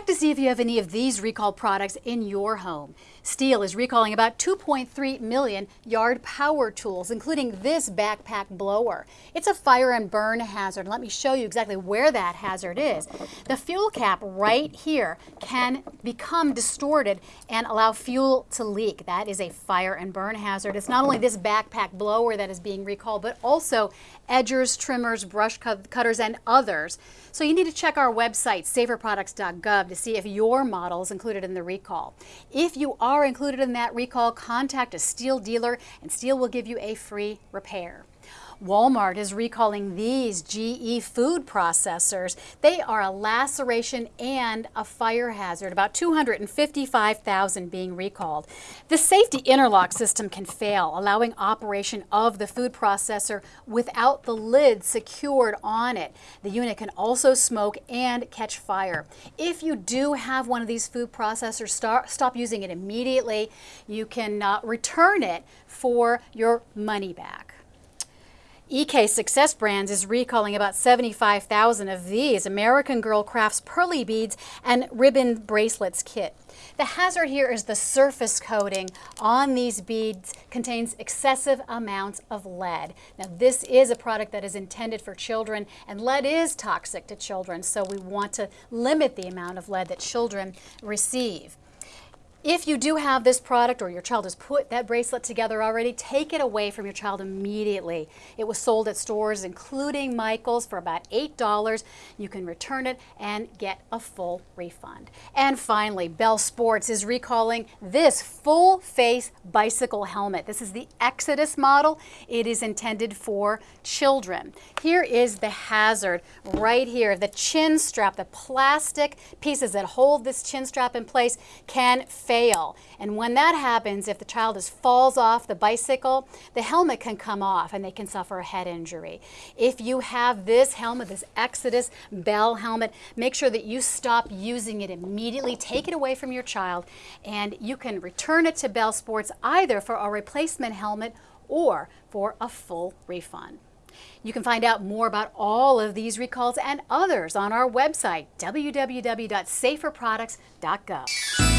Check to see if you have any of these recalled products in your home. Stihl is recalling about 2.3 million yard power tools, including this backpack blower. It's a fire and burn hazard. Let me show you exactly where that hazard is. The fuel cap right here can become distorted and allow fuel to leak. That is a fire and burn hazard. It's not only this backpack blower that is being recalled, but also edgers, trimmers, brush cutters, and others. So you need to check our website, saferproducts.gov, to see if your model is included in the recall. If you are included in that recall, contact a Stihl dealer and Stihl will give you a free repair. Walmart is recalling these GE food processors. They are a laceration and a fire hazard, about 255,000 being recalled. The safety interlock system can fail, allowing operation of the food processor without the lid secured on it. The unit can also smoke and catch fire. If you do have one of these food processors, start, stop using it immediately. You can uh, return it for your money back. EK Success Brands is recalling about 75,000 of these American Girl Crafts pearly beads and ribbon bracelets kit. The hazard here is the surface coating on these beads contains excessive amounts of lead. Now this is a product that is intended for children and lead is toxic to children so we want to limit the amount of lead that children receive. If you do have this product or your child has put that bracelet together already, take it away from your child immediately. It was sold at stores including Michael's for about $8. You can return it and get a full refund. And finally, Bell Sports is recalling this full face bicycle helmet. This is the Exodus model. It is intended for children. Here is the hazard right here. The chin strap, the plastic pieces that hold this chin strap in place can fail. And when that happens, if the child is falls off the bicycle, the helmet can come off and they can suffer a head injury. If you have this helmet, this Exodus Bell helmet, make sure that you stop using it immediately. Take it away from your child and you can return it to Bell Sports either for a replacement helmet or for a full refund. You can find out more about all of these recalls and others on our website, www.saferproducts.gov.